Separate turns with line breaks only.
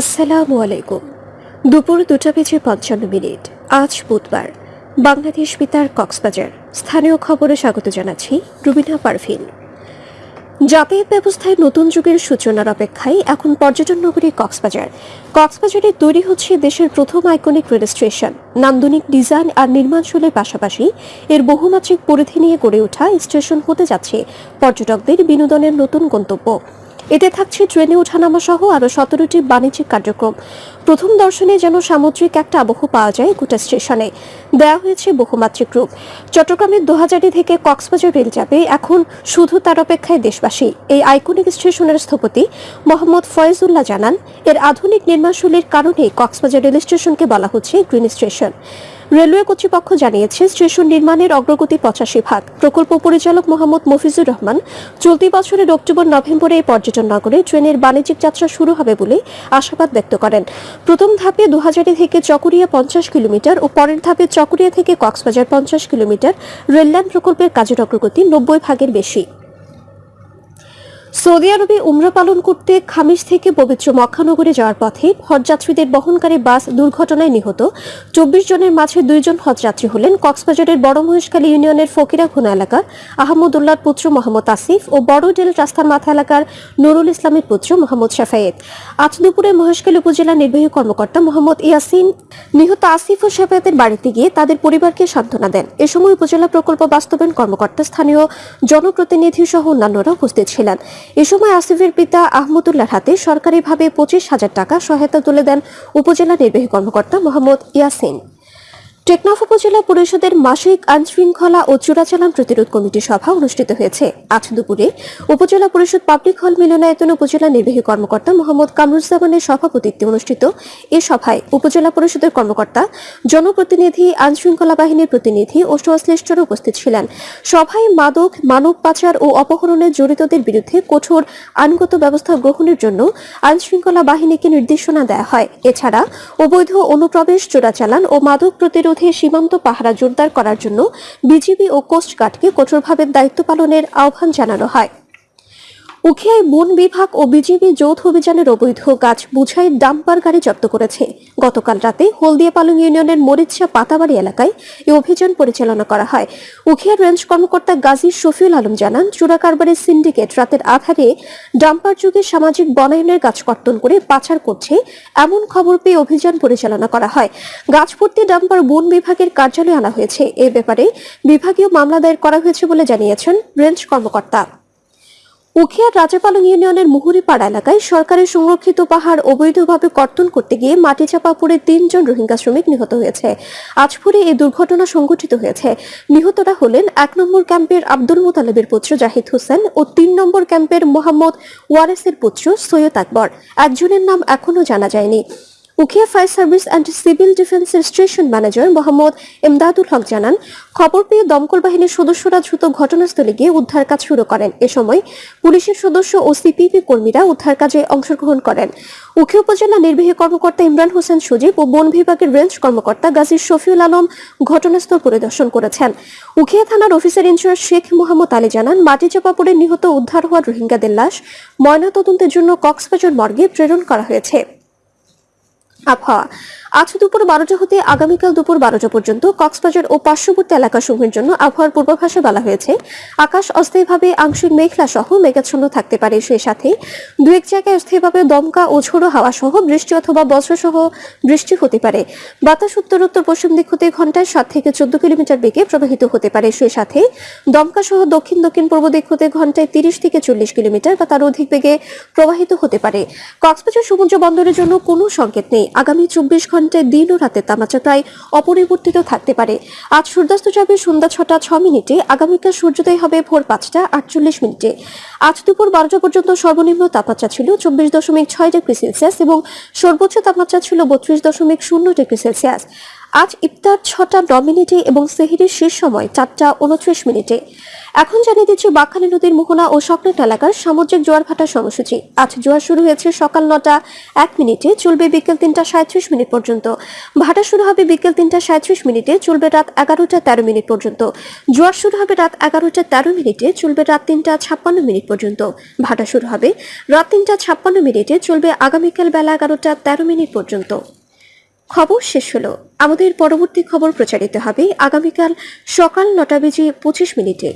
আসসালামু আলাইকুম। দুপুর দুটা বেজে পঞ্চান্ন মিনিট। আজ বুধবার। বাংলাদেশ বিতার কক্সবাজার। স্থানীয় খবরে স্বাগত জানাচ্ছি রুবিনা পারভিন। যাতায়াত ব্যবস্থায় নতুন যুগের সূচনার অপেক্ষায় এখন পর্যটন নগরী কক্সবাজার। কক্সবাজারে তৈরি হচ্ছে দেশের প্রথম আইকনিক রেল স্টেশন নান্দনিক ডিজাইন আর নির্মাণশৈলের পাশাপাশি এর বহুমাত্রিক পরিধি নিয়ে গড়ে ওঠা স্টেশন হতে যাচ্ছে পর্যটকদের বিনোদনের নতুন গন্তব্য। এতে থাকছে ট্রেনে ওঠানামা সহ আরও সতেরোটি বাণিজ্যিক কার্যক্রম। প্রথম দর্শনে যেন সামুদ্রিক একটা আবহ পাওয়া যায় গোটা স্টেশনে। দেওয়া হয়েছে বহুমাত্রিক রূপ। চট্টগ্রামের দোহাজারি থেকে কক্সবাজার রেল যাবে এখন শুধু তার অপেক্ষায় দেশবাসী। এই আইকনিক স্টেশনের স্থপতি মোহাম্মদ ফয়েজুল্লাহ জানান, এর আধুনিক নির্মাণশৈলীর কারণে কক্সবাজার রেল স্টেশনকে বলা হচ্ছে গ্রিন স্টেশন। রেলওয়ে কর্তৃপক্ষ জানিয়েছে, স্টেশন নির্মাণের অগ্রগতি পঁচাশি ভাগ। প্রকল্প পরিচালক মোহাম্মদ মফিজুর রহমান, চলতি বছরের অক্টোবর, নভেম্বরে এই পর্যটন নগরে ট্রেনের বাণিজ্যিক যাত্রা শুরু হবে বলে আশাবাদ ব্যক্ত করেন। প্রথম ধাপে দুহাজারি থেকে চকরিয়া পঞ্চাশ কিলোমিটার ও পরের ধাপে চকরিয়া থেকে কক্সবাজার পঞ্চাশ কিলোমিটার রেললাইন প্রকল্পের কাজের অগ্রগতি নব্বই ভাগের বেশি। সৌদি আরবে উমরা পালন করতে খামিস থেকে পবিত্র মক্কানগরে যাওয়ার পথে হজযাত্রীদের বহনকারী বাস দুর্ঘটনায় নিহত। চব্বিশ জনের মাঝে দুইজন হজযাত্রী হলেন। কক্সবাজারের বড় মহেশখালী ইউনিয়নের ফকিরা খুনা এলাকার আহমদুল্লাহর পুত্র মোহাম্মদ আসিফ ও বড়ডেল রাস্তার মাথা এলাকার নুরুল ইসলামের পুত্র মোহাম্মদ শাফায়েত। আজ দুপুরে মহেশখালী উপজেলা নির্বাহী কর্মকর্তা মোহাম্মদ ইয়াসিন, নিহত আসিফ ও শাফায়েতের বাড়িতে গিয়ে তাদের পরিবারকে সান্ত্বনা দেন। এ সময় উপজেলা প্রকল্প বাস্তবায়ন কর্মকর্তা, স্থানীয় জনপ্রতিনিধি সহ অন্যান্যরা উপস্থিত ছিলেন। এ সময় আসিফের পিতা আহমদুল্লাহর হাতে সরকারিভাবে পঁচিশ হাজার টাকা সহায়তা তুলে দেন উপজেলা নির্বাহী কর্মকর্তা মোহাম্মদ ইয়াসিন। টেকনাফ উপজেলা পরিষদের মাসিক আইনশৃঙ্খলা ও চোরাচালান প্রতিরোধ কমিটি সভা অনুষ্ঠিত হয়েছে। আজ দুপুরে উপজেলা পরিষদ পাবলিক হল মিলনায়তন উপজেলা নির্বাহী কর্মকর্তা মোহাম্মদ কামরুজ্জামানের সভাপতিত্বে অনুষ্ঠিত এ সভায় উপজেলা পরিষদের কর্মকর্তা, জনপ্রতিনিধি, আইনশৃঙ্খলা বাহিনীর প্রতিনিধি ও সংশ্লিষ্টরা উপস্থিত ছিলেন। সভায় মাদক, মানব পাচার ও অপহরণে জড়িতদের বিরুদ্ধে কঠোর আইনগত ব্যবস্থা গ্রহণের জন্য আইনশৃঙ্খলা বাহিনীকে নির্দেশনা দেওয়া হয়। এছাড়া অবৈধ অনুপ্রবেশ, চোরাচালান ও মাদক প্রতিরোধে সীমান্ত পাহারা জোরদার করার জন্য বিজিবি ও কোস্টগার্ডকে কঠোরভাবে দায়িত্ব পালনের আহ্বান জানানো হয়। উখিয়ায় বন বিভাগ ও বিজিবি যৌথ অভিযানের অবৈধ গাছ বুঝাই ডাম্পার গাড়ি জব্দ করেছে। গতকাল রাতে হলদিয়া পালং ইউনিয়নের মরিচা পাতাবাড়ি এলাকায় এই অভিযান পরিচালনা করা হয়। উখিয়া রেঞ্জ কর্মকর্তা গাজী শফিউল আলম জানান চোরা কারবারের সিন্ডিকেট রাতের আধারে ডাম্পার যুগে সামাজিক বনায়নের গাছ কর্তন করে পাচার করছে এমন খবর পেয়ে অভিযান পরিচালনা করা হয়। গাছভর্তি ডাম্পার বন বিভাগের কার্যালয়ে আনা হয়েছে। এ ব্যাপারে বিভাগীয় মামলা দায়ের করা হয়েছে বলে জানিয়েছেন রেঞ্জ কর্মকর্তা। উখিয়ার রাজাপালং ইউনিয়নের মুহুরিপাড়া এলাকায় সরকারের সংরক্ষিত পাহাড় অবৈধভাবে কর্তন করতে গিয়ে মাটি চাপা পড়ে তিনজন রোহিঙ্গা শ্রমিক নিহত হয়েছে। আজ এই দুর্ঘটনা সংঘটিত হয়েছে। নিহতরা হলেন এক নম্বর ক্যাম্পের আব্দুল মোতালেবের পুত্র জাহিদ হোসেন ও তিন নম্বর ক্যাম্পের মোহাম্মদ ওয়ারেসের পুত্র সৈয়দ আকবর। একজনের নাম এখনও জানা যায়নি। Ukhia fire service and civil ডিফেন্সের স্টেশন ম্যানেজার মোহাম্মদ এমদাদুল হক জানান, খবর পেয়ে দমকল বাহিনীর সদস্যরা দ্রুত ঘটনাস্থলে গিয়ে উদ্ধার কাজ শুরু করেন। এ সময় পুলিশের সদস্য ও সিপিপি কর্মীরা উদ্ধার কাজে অংশগ্রহণ করেন। উখিয়া উপজেলা নির্বাহী কর্মকর্তা ইমরান হোসেন সজীব ও বন বিভাগের রেঞ্জ কর্মকর্তা গাজী শফিউল আলম ঘটনাস্থল পরিদর্শন করেছেন। উখিয়া থানার officer in charge Sheikh Mohammad Ali জানান, মাটি চাপা পড়ে নিহত উদ্ধার হওয়া রোহিঙ্গাদের লাশ ময়নাতদন্তের জন্য কক্সবাজার মর্গে প্রেরণ করা হয়েছে। 阿婆 আজ দুপুর বারোটা হতে আগামীকাল দুপুর বারোটা পর্যন্ত কক্সবাজার ও পার্শ্ববর্তী এলাকাসমূহের জন্য আবহাওয়ার পূর্বাভাসে বলা হয়েছে। আকাশ অস্থায়ীভাবে আংশিক মেঘলা সহ মেঘাচ্ছন্ন থাকতে পারে। সেই সাথে দু এক জায়গায় অস্থায়ীভাবে দমকা ও ঝোড়ো হাওয়া সহ বৃষ্টি অথবা বজ্রসহ বৃষ্টি হতে পারে। বাতাস উত্তর উত্তর পশ্চিম দিক হতে ঘন্টায় সাত থেকে চোদ্দ কিলোমিটার বেগে প্রবাহিত হতে পারে। সেই সাথে দমকা সহ দক্ষিণ দক্ষিণ পূর্ব দিক হতে ঘন্টায় তিরিশ থেকে চল্লিশ কিলোমিটার বা তার অধিক বেগে প্রবাহিত হতে পারে। কক্সবাজার সমুদ্র বন্দরের জন্য কোনো সংকেত নেই। আগামী চব্বিশ ঘন্টায় দিন ও রাতে তাপমাত্রা প্রায় অপরিবর্তিত থাকতে পারে। আজ সূর্যাস্ত যাবে সন্ধ্যা ছটা ছ মিনিটে, আগামীকাল সূর্যোদয় হবে ভোর পাঁচটা আটচল্লিশ মিনিটে। আজ দুপুর বারোটা পর্যন্ত সর্বনিম্ন তাপমাত্রা ছিল চব্বিশ দশমিক ছয় ডিগ্রি সেলসিয়াস এবং সর্বোচ্চ তাপমাত্রা ছিল বত্রিশ দশমিক শূন্য ডিগ্রি সেলসিয়াস। আজ ইফতার ছটা ন মিনিটে এবং সেহিরির শেষ সময় চারটা উনত্রিশ মিনিটে। এখন জানিয়ে দিচ্ছি বাঁকখালী নদীর মোহনা ও সকলেট এলাকার সামুদ্রিক জোয়ার ভাটার সময়সূচি। আজ জোয়ার শুরু হয়েছে সকাল নটা এক মিনিটে, চলবে বিকেল তিনটা সাঁত্রিশ মিনিট পর্যন্ত। ভাটা শুরু হবে বিকেল তিনটা সাঁত্রিশ মিনিটে, চলবে রাত এগারোটা তেরো মিনিট পর্যন্ত। জোয়ার শুরু হবে রাত এগারোটা তেরো মিনিটে, চলবে রাত তিনটা ছাপ্পান্ন মিনিট পর্যন্ত। ভাটা শুরু হবে রাত তিনটা ছাপ্পান্ন মিনিটে, চলবে আগামীকাল বেলা এগারোটা তেরো মিনিট পর্যন্ত। খবর শেষ হলো। আমাদের পরবর্তী খবর প্রচারিত হবে আগামীকাল সকাল নটা বেজে পঁচিশ মিনিটে।